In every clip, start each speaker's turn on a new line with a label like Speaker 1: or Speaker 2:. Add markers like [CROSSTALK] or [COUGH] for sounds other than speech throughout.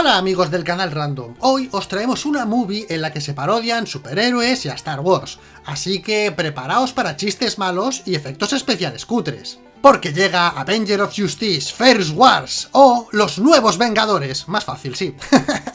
Speaker 1: Hola amigos del canal Random, hoy os traemos una movie en la que se parodian superhéroes y a Star Wars, así que preparaos para chistes malos y efectos especiales cutres. Porque llega Avenger of Justice First Wars, o Los Nuevos Vengadores, más fácil, sí. [LAUGHS]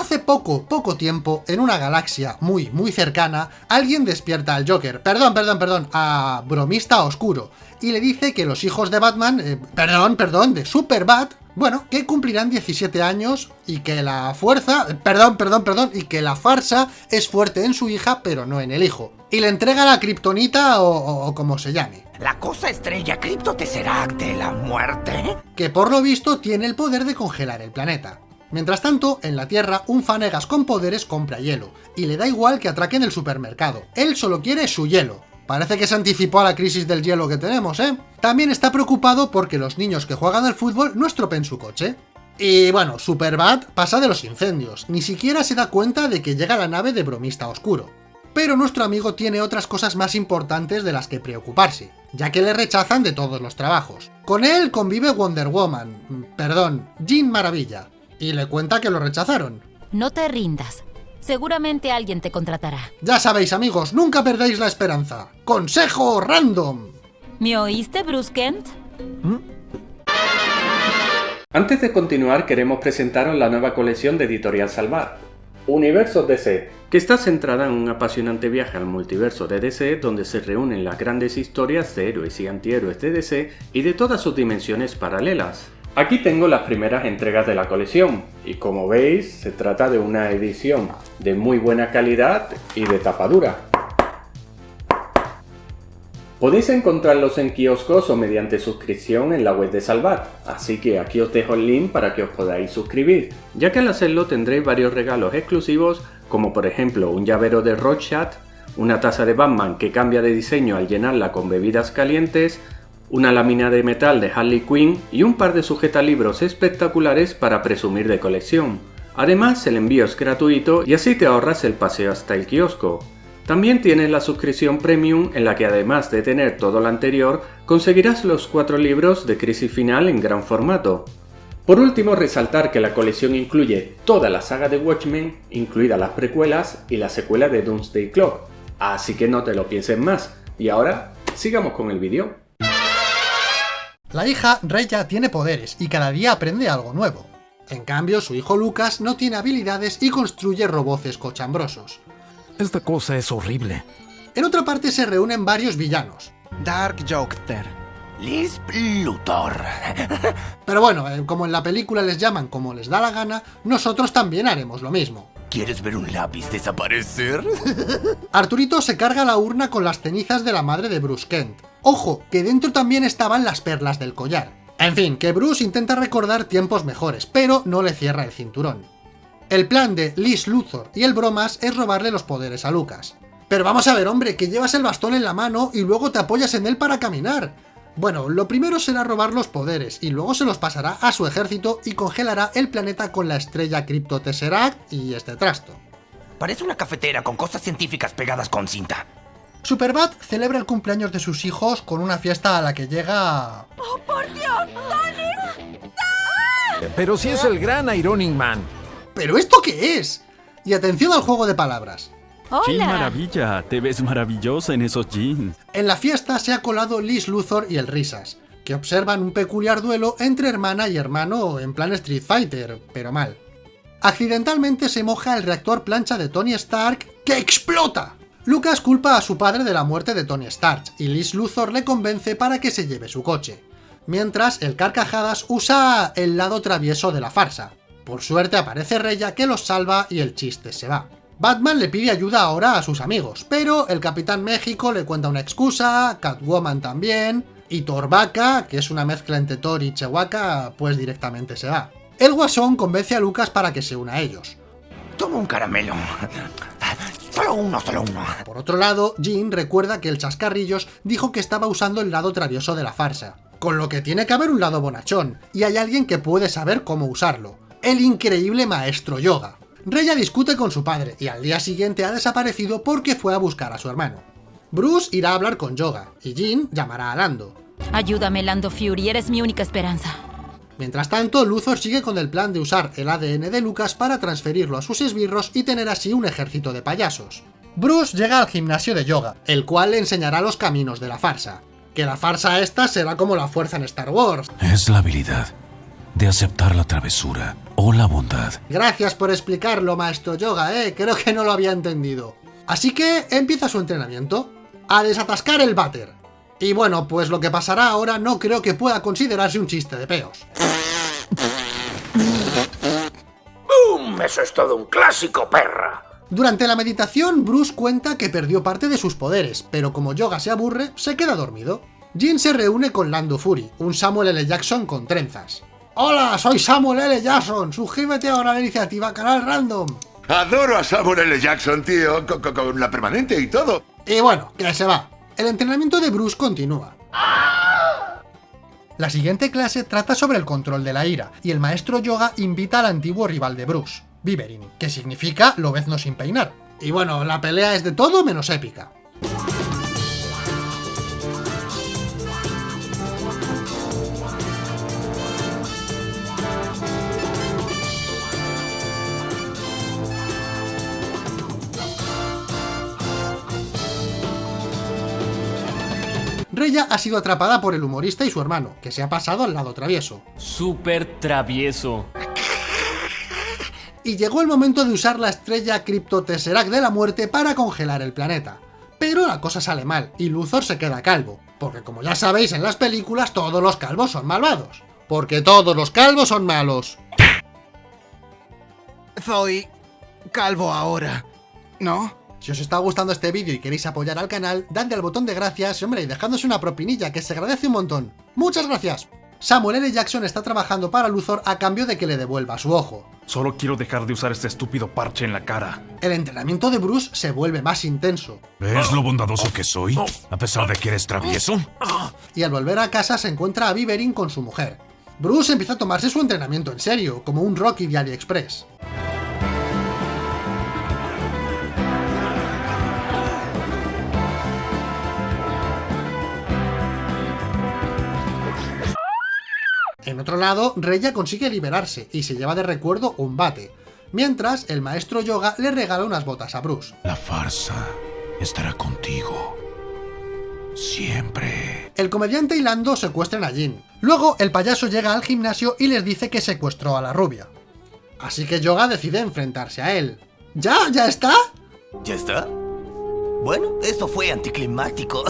Speaker 1: Hace poco, poco tiempo, en una galaxia muy, muy cercana, alguien despierta al Joker, perdón, perdón, perdón, a Bromista Oscuro, y le dice que los hijos de Batman, eh, perdón, perdón, de Superbat, bueno, que cumplirán 17 años y que la fuerza, perdón, perdón, perdón, y que la farsa es fuerte en su hija, pero no en el hijo. Y le entrega la kriptonita o, como se llame.
Speaker 2: La cosa estrella Cripto de la muerte.
Speaker 1: Que por lo visto tiene el poder de congelar el planeta. Mientras tanto, en la Tierra, un fanegas con poderes compra hielo, y le da igual que atraquen el supermercado. Él solo quiere su hielo. Parece que se anticipó a la crisis del hielo que tenemos, ¿eh? También está preocupado porque los niños que juegan al fútbol no estropeen su coche. Y bueno, Superbad pasa de los incendios, ni siquiera se da cuenta de que llega la nave de bromista oscuro. Pero nuestro amigo tiene otras cosas más importantes de las que preocuparse, ya que le rechazan de todos los trabajos. Con él convive Wonder Woman, perdón, Jean Maravilla, y le cuenta que lo rechazaron.
Speaker 3: No te rindas, Seguramente alguien te contratará.
Speaker 1: Ya sabéis, amigos, nunca perdáis la esperanza. ¡Consejo random!
Speaker 3: ¿Me oíste, Bruce Kent? ¿Mm?
Speaker 4: Antes de continuar, queremos presentaros la nueva colección de Editorial Salvar, Universo DC, que está centrada en un apasionante viaje al multiverso de DC donde se reúnen las grandes historias de héroes y antihéroes de DC y de todas sus dimensiones paralelas. Aquí tengo las primeras entregas de la colección y como veis se trata de una edición de muy buena calidad y de tapadura. Podéis encontrarlos en kioscos o mediante suscripción en la web de Salvat, así que aquí os dejo el link para que os podáis suscribir, ya que al hacerlo tendréis varios regalos exclusivos como por ejemplo un llavero de Rorschach, una taza de Batman que cambia de diseño al llenarla con bebidas calientes, una lámina de metal de Harley Quinn y un par de sujetalibros espectaculares para presumir de colección. Además, el envío es gratuito y así te ahorras el paseo hasta el kiosco. También tienes la suscripción premium en la que además de tener todo lo anterior, conseguirás los cuatro libros de Crisis Final en gran formato. Por último, resaltar que la colección incluye toda la saga de Watchmen, incluidas las precuelas y la secuela de Doomsday Clock, así que no te lo pienses más. Y ahora, sigamos con el vídeo.
Speaker 1: La hija, Reya, tiene poderes y cada día aprende algo nuevo. En cambio, su hijo Lucas no tiene habilidades y construye roboces cochambrosos.
Speaker 5: Esta cosa es horrible.
Speaker 1: En otra parte se reúnen varios villanos.
Speaker 2: Dark Joker. Liz Luthor. [LAUGHS]
Speaker 1: Pero bueno, eh, como en la película les llaman como les da la gana, nosotros también haremos lo mismo.
Speaker 2: ¿Quieres ver un lápiz desaparecer? [LAUGHS]
Speaker 1: Arturito se carga la urna con las cenizas de la madre de Bruce Kent, Ojo, que dentro también estaban las perlas del collar. En fin, que Bruce intenta recordar tiempos mejores, pero no le cierra el cinturón. El plan de Liz Luthor y el Bromas es robarle los poderes a Lucas. Pero vamos a ver, hombre, que llevas el bastón en la mano y luego te apoyas en él para caminar. Bueno, lo primero será robar los poderes, y luego se los pasará a su ejército y congelará el planeta con la estrella Crypto Tesseract y este trasto.
Speaker 2: Parece una cafetera con cosas científicas pegadas con cinta.
Speaker 1: Superbad celebra el cumpleaños de sus hijos con una fiesta a la que llega...
Speaker 6: ¡Oh, por Dios!
Speaker 5: Pero si es el gran Ironing Man.
Speaker 1: ¿Pero esto qué es? Y atención al juego de palabras.
Speaker 7: ¡Hola! maravilla! Te ves maravillosa en esos jeans.
Speaker 1: En la fiesta se ha colado Liz Luthor y el Risas, que observan un peculiar duelo entre hermana y hermano en plan Street Fighter, pero mal. Accidentalmente se moja el reactor plancha de Tony Stark, que explota. Lucas culpa a su padre de la muerte de Tony Stark, y Liz Luthor le convence para que se lleve su coche. Mientras, el Carcajadas usa el lado travieso de la farsa. Por suerte aparece Reya que los salva y el chiste se va. Batman le pide ayuda ahora a sus amigos, pero el Capitán México le cuenta una excusa, Catwoman también, y Torbaca, que es una mezcla entre Thor y Chewbacca, pues directamente se va. El Guasón convence a Lucas para que se una a ellos.
Speaker 2: Toma un caramelo. Solo uno, solo uno.
Speaker 1: Por otro lado, Jean recuerda que el Chascarrillos dijo que estaba usando el lado travieso de la farsa. Con lo que tiene que haber un lado bonachón, y hay alguien que puede saber cómo usarlo. El increíble maestro Yoga. Reya discute con su padre, y al día siguiente ha desaparecido porque fue a buscar a su hermano. Bruce irá a hablar con Yoga, y Jean llamará a Lando.
Speaker 3: Ayúdame, Lando Fury, eres mi única esperanza.
Speaker 1: Mientras tanto, Luthor sigue con el plan de usar el ADN de Lucas para transferirlo a sus esbirros y tener así un ejército de payasos. Bruce llega al gimnasio de yoga, el cual le enseñará los caminos de la farsa. Que la farsa esta será como la fuerza en Star Wars.
Speaker 6: Es la habilidad de aceptar la travesura o la bondad.
Speaker 1: Gracias por explicarlo, maestro yoga, eh, creo que no lo había entendido. Así que empieza su entrenamiento, a desatascar el váter. Y bueno, pues lo que pasará ahora no creo que pueda considerarse un chiste de peos.
Speaker 2: ¡Bum! Eso es todo un clásico, perra.
Speaker 1: Durante la meditación, Bruce cuenta que perdió parte de sus poderes, pero como Yoga se aburre, se queda dormido. Jin se reúne con Lando Fury, un Samuel L. Jackson con trenzas. ¡Hola! Soy Samuel L. Jackson, suscríbete ahora a la iniciativa Canal Random.
Speaker 8: Adoro a Samuel L. Jackson, tío, con, con- con la permanente y todo.
Speaker 1: Y bueno, que se va. El entrenamiento de Bruce continúa. La siguiente clase trata sobre el control de la ira, y el maestro Yoga invita al antiguo rival de Bruce, Viverin, que significa lobezno sin peinar. Y bueno, la pelea es de todo menos épica. Reya ha sido atrapada por el humorista y su hermano, que se ha pasado al lado travieso.
Speaker 9: Súper travieso.
Speaker 1: y llegó el momento de usar la estrella Crypto Tesseract de la muerte para congelar el planeta. Pero la cosa sale mal, y Luthor se queda calvo, porque como ya sabéis en las películas todos los calvos son malvados. Porque todos los calvos son malos.
Speaker 10: Soy calvo ahora, ¿no?
Speaker 1: Si os está gustando este vídeo y queréis apoyar al canal, dadle al botón de gracias y hombre, y dejadnos una propinilla que se agradece un montón. ¡Muchas gracias! Samuel L. Jackson está trabajando para Luthor a cambio de que le devuelva su ojo.
Speaker 7: Solo quiero dejar de usar este estúpido parche en la cara.
Speaker 1: El entrenamiento de Bruce se vuelve más intenso,
Speaker 6: ¿Ves lo bondadoso que soy? A pesar de que eres travieso.
Speaker 1: y al volver a casa se encuentra a Viverin con su mujer. Bruce empieza a tomarse su entrenamiento en serio, como un Rocky de AliExpress. En otro lado, Reya consigue liberarse y se lleva de recuerdo un bate, mientras el maestro Yoga le regala unas botas a Bruce.
Speaker 6: La farsa estará contigo. Siempre.
Speaker 1: El comediante y Lando secuestran a Jin. Luego, el payaso llega al gimnasio y les dice que secuestró a la rubia. Así que Yoga decide enfrentarse a él. ¿Ya? ¿Ya está?
Speaker 11: ¿Ya está? Bueno, eso fue anticlimático.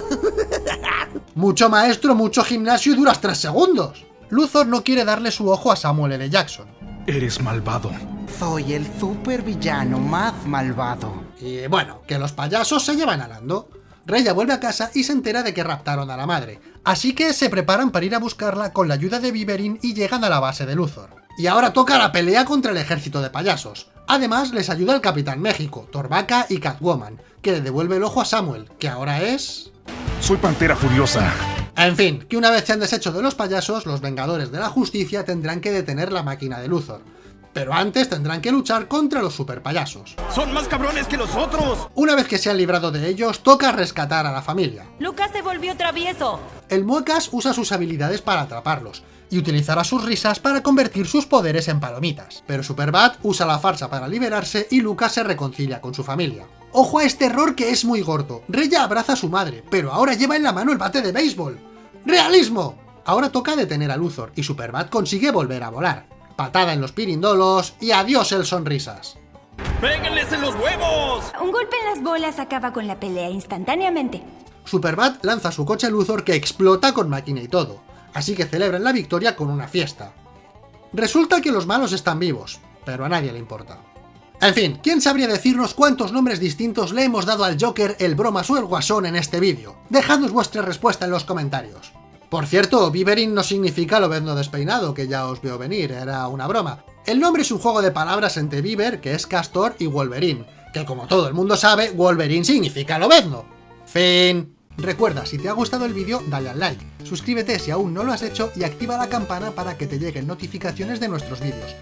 Speaker 11: [LAUGHS]
Speaker 1: Mucho maestro, mucho gimnasio y duras 3 segundos. Luthor no quiere darle su ojo a Samuel L. Jackson.
Speaker 7: Eres malvado.
Speaker 10: Soy el supervillano más malvado.
Speaker 1: Y bueno, que los payasos se llevan a Lando. Reya vuelve a casa y se entera de que raptaron a la madre, así que se preparan para ir a buscarla con la ayuda de Viverin y llegan a la base de Luthor. Y ahora toca la pelea contra el ejército de payasos. Además, les ayuda el Capitán México, Torbaca y Catwoman, que le devuelve el ojo a Samuel, que ahora es...
Speaker 7: Soy Pantera Furiosa.
Speaker 1: En fin, que una vez se han deshecho de los payasos, los Vengadores de la Justicia tendrán que detener la máquina de Luthor. Pero antes tendrán que luchar contra los superpayasos.
Speaker 10: ¡Son más cabrones que los otros!
Speaker 1: Una vez que se han librado de ellos, toca rescatar a la familia.
Speaker 3: Lucas se volvió travieso.
Speaker 1: El Muecas usa sus habilidades para atraparlos, y utilizará sus risas para convertir sus poderes en palomitas. Pero Superbad usa la farsa para liberarse y Lucas se reconcilia con su familia. ¡Ojo a este error que es muy gordo! Reya abraza a su madre, pero ahora lleva en la mano el bate de béisbol. ¡Realismo! Ahora toca detener a Luthor, y Superbad consigue volver a volar. Patada en los pirindolos, y adiós el sonrisas.
Speaker 10: ¡Péguenles en los huevos!
Speaker 12: Un golpe en las bolas acaba con la pelea instantáneamente.
Speaker 1: Superbad lanza su coche Luthor que explota con máquina y todo, así que celebran la victoria con una fiesta. Resulta que los malos están vivos, pero a nadie le importa. En fin, ¿quién sabría decirnos cuántos nombres distintos le hemos dado al Joker, el Bromas o el Guasón en este vídeo? Dejadnos vuestra respuesta en los comentarios. Por cierto, Viverin no significa lobezno despeinado, que ya os veo venir, era una broma. El nombre es un juego de palabras entre Viver, que es Castor, y Wolverine, que como todo el mundo sabe, Wolverine significa lobezno. Fin. Recuerda, si te ha gustado el vídeo, dale al like, suscríbete si aún no lo has hecho y activa la campana para que te lleguen notificaciones de nuestros vídeos.